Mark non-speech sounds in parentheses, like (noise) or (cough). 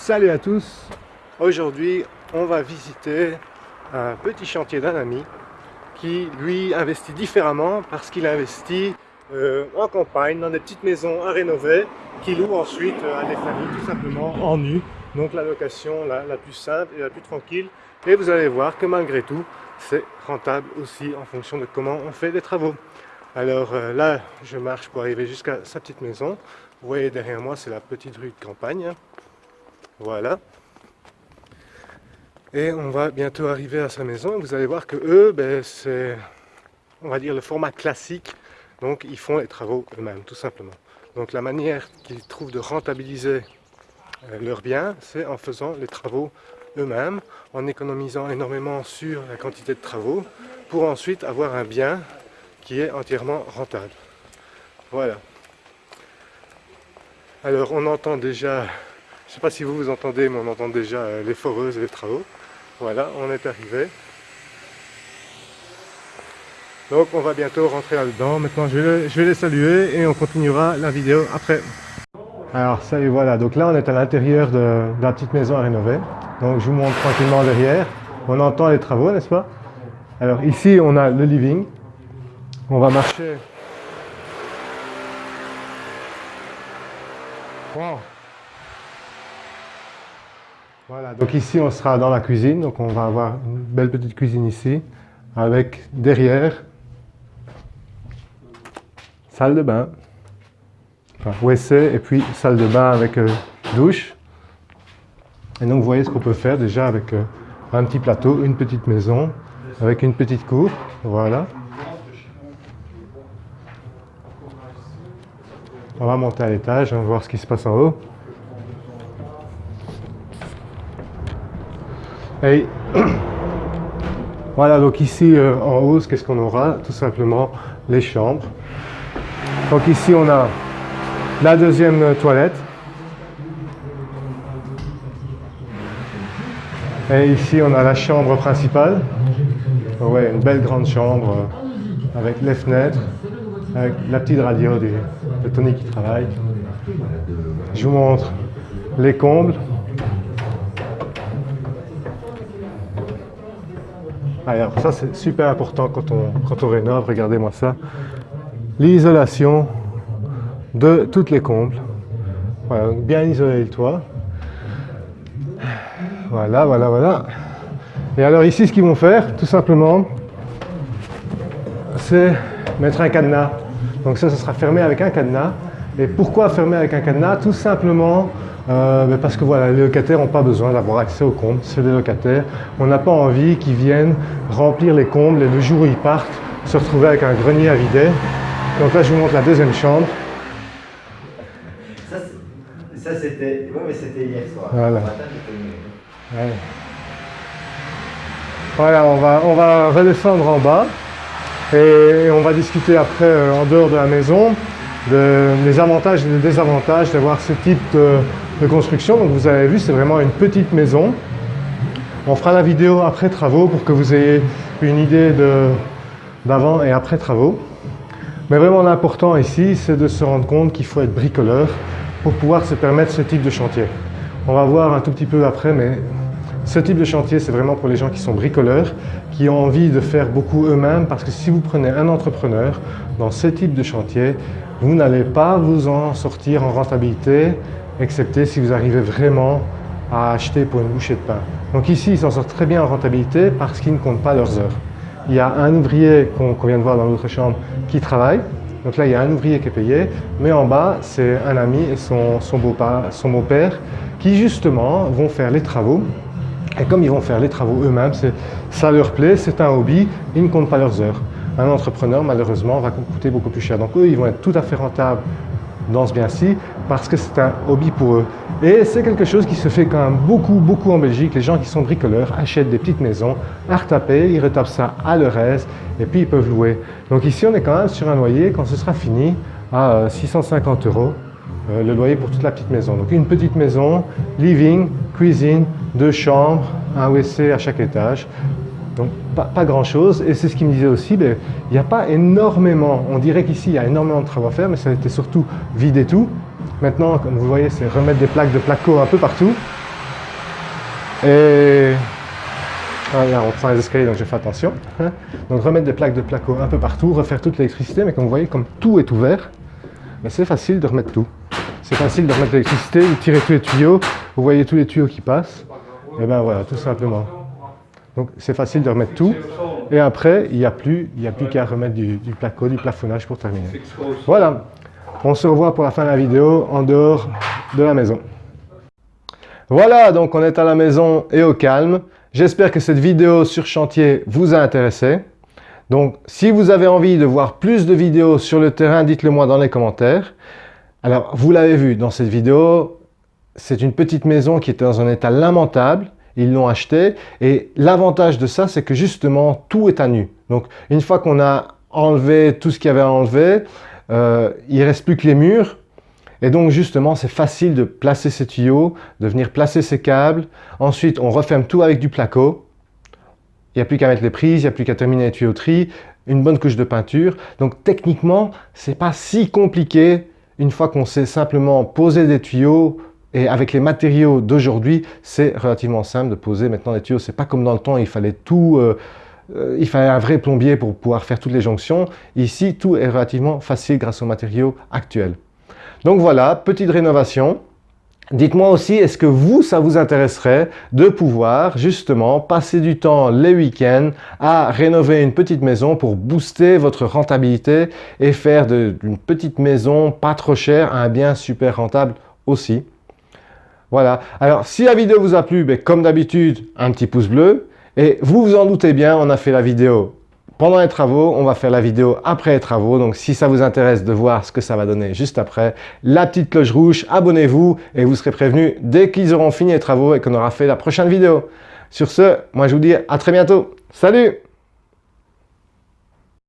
Salut à tous Aujourd'hui, on va visiter un petit chantier d'un ami qui, lui, investit différemment parce qu'il investit euh, en campagne, dans des petites maisons à rénover, qui loue ensuite euh, à des familles tout simplement en nu. Donc la location la, plus simple et la plus tranquille. Et vous allez voir que malgré tout, c'est rentable aussi en fonction de comment on fait des travaux. Alors euh, là, je marche pour arriver jusqu'à sa petite maison. Vous voyez derrière moi, c'est la petite rue de campagne. Voilà. Et on va bientôt arriver à sa maison. Vous allez voir que eux, ben, c'est, on va dire, le format classique. Donc, ils font les travaux eux-mêmes, tout simplement. Donc, la manière qu'ils trouvent de rentabiliser euh, leurs biens, c'est en faisant les travaux eux-mêmes, en économisant énormément sur la quantité de travaux, pour ensuite avoir un bien qui est entièrement rentable. Voilà. Alors, on entend déjà je ne sais pas si vous vous entendez, mais on entend déjà euh, les foreuses et les travaux. Voilà, on est arrivé. Donc on va bientôt rentrer là-dedans. Maintenant je vais, les saluer et on continuera la vidéo après. Alors salut, voilà. Donc là on est à l'intérieur de, de, la petite maison à rénover. Donc je vous montre tranquillement derrière. On entend les travaux, n'est-ce pas? Alors ici on a le living. On va marcher. Wow. Donc ici on sera dans la cuisine, donc on va avoir une belle petite cuisine ici, avec derrière, salle de bain, enfin WC et puis salle de bain avec euh, douche. Et donc vous voyez ce qu'on peut faire déjà avec euh, un petit plateau, une petite maison, avec une petite cour, voilà. On va monter à l'étage, on va voir ce qui se passe en haut. Et (clears throat) voilà, donc ici euh, en haut, qu'est-ce qu'on aura Tout simplement les chambres. Donc ici, on a la deuxième toilette. Et ici, on a la chambre principale. Ouais, une belle grande chambre euh, avec les fenêtres, avec la petite radio de Tony qui travaille. Je vous montre les combles. Alors ça c'est super important quand on, quand rénove, regardez-moi ça. L'isolation de toutes les combles. Voilà, bien isoler le toit. Voilà, voilà, voilà. Et alors ici ce qu'ils vont faire, tout simplement, c'est mettre un cadenas. Donc ça, ça sera fermé avec un cadenas. Et pourquoi fermer avec un cadenas Tout simplement euh, parce que voilà, les locataires n'ont pas besoin d'avoir accès aux combles, c'est des locataires. On n'a pas envie qu'ils viennent remplir les combles et le jour où ils partent, se retrouver avec un grenier à vider. Donc là, je vous montre la deuxième chambre. Ça, c'était ouais, c'était hier soir. Voilà. Voilà, on va, on va redescendre en bas et on va discuter après euh, en dehors de la maison des avantages et des désavantages d'avoir ce type de, de construction. Donc vous avez vu, c'est vraiment une petite maison. On fera la vidéo après travaux pour que vous ayez une idée d'avant et après travaux. Mais vraiment l'important ici, c'est de se rendre compte qu'il faut être bricoleur pour pouvoir se permettre ce type de chantier. On va voir un tout petit peu après, mais ce type de chantier, c'est vraiment pour les gens qui sont bricoleurs, qui ont envie de faire beaucoup eux-mêmes, parce que si vous prenez un entrepreneur dans ce type de chantier, vous n'allez pas vous en sortir en rentabilité excepté si vous arrivez vraiment à acheter pour une bouchée de pain. Donc ici, ils s'en sortent très bien en rentabilité parce qu'ils ne comptent pas leurs heures. Il y a un ouvrier qu'on vient de voir dans l'autre chambre qui travaille. Donc là, il y a un ouvrier qui est payé, mais en bas, c'est un ami et son, beau-père qui justement vont faire les travaux. Et comme ils vont faire les travaux eux-mêmes, ça leur plaît, c'est un hobby, ils ne comptent pas leurs heures. Un entrepreneur, malheureusement, va coûter beaucoup plus cher. Donc eux, ils vont être tout à fait rentables dans ce bien-ci parce que c'est un hobby pour eux. Et c'est quelque chose qui se fait quand même beaucoup, beaucoup en Belgique. Les gens qui sont bricoleurs achètent des petites maisons à retaper, ils retapent ça à leur aise et puis ils peuvent louer. Donc ici, on est quand même sur un loyer, quand ce sera fini, à 650 euh, euros, euh, le loyer pour toute la petite maison. Donc une petite maison, living, cuisine, deux chambres, un WC à chaque étage. Donc pas, grand chose et c'est ce qu'il me disait aussi, ben, il n'y a pas énormément, on dirait qu'ici il y a énormément de travaux à faire mais ça a été surtout vider tout. Maintenant comme vous voyez c'est remettre des plaques de placo un peu partout Et ah, là, on prend les escaliers, donc j'ai fait attention. hein. Donc remettre des plaques de placo un peu partout, refaire toute l'électricité, mais comme vous voyez, comme tout est ouvert, ben, c'est facile de remettre tout. C'est facile de remettre l'électricité, de tirer tous les tuyaux, vous voyez tous les tuyaux qui passent, et ben voilà, tout simplement. Donc c'est facile de remettre tout, et après, il n'y a plus, qu'à remettre du, du placo, du plafonnage pour terminer. Voilà, on se revoit pour la fin de la vidéo en dehors de la maison. Voilà, donc on est à la maison et au calme. J'espère que cette vidéo sur chantier vous a intéressé. Donc, si vous avez envie de voir plus de vidéos sur le terrain, dites-le moi dans les commentaires. Alors, vous l'avez vu dans cette vidéo, c'est une petite maison qui était dans un état lamentable. Ils l'ont achetée et l'avantage de ça, c'est que justement, tout est à nu. Donc, une fois qu'on a enlevé tout ce qu'il y avait à enlever, euh, il reste plus que les murs. Et donc justement, c'est facile de placer ces tuyaux, de venir placer ces câbles. Ensuite, on referme tout avec du placo. Il n'y a plus qu'à mettre les prises, il n'y a plus qu'à terminer les tuyauteries, une bonne couche de peinture. Donc techniquement, c'est pas si compliqué une fois qu'on sait simplement poser des tuyaux et avec les matériaux d'aujourd'hui, c'est relativement simple de poser maintenant des tuyaux. C'est pas comme dans le temps, il fallait tout, euh, euh, il fallait un vrai plombier pour pouvoir faire toutes les jonctions. Ici, tout est relativement facile grâce aux matériaux actuels. Donc voilà, petite rénovation. Dites-moi aussi, est-ce que vous, ça vous intéresserait de pouvoir justement passer du temps les week-ends à rénover une petite maison pour booster votre rentabilité et faire d'une petite maison pas trop chère un bien super rentable aussi? Voilà. Alors, si la vidéo vous a plu, ben, comme d'habitude, un petit pouce bleu. Et vous vous en doutez bien, on a fait la vidéo pendant les travaux, on va faire la vidéo après les travaux. Donc si ça vous intéresse de voir ce que ça va donner juste après, la petite cloche rouge, abonnez-vous et vous serez prévenu dès qu'ils auront fini les travaux et qu'on aura fait la prochaine vidéo. Sur ce, moi je vous dis à très bientôt. Salut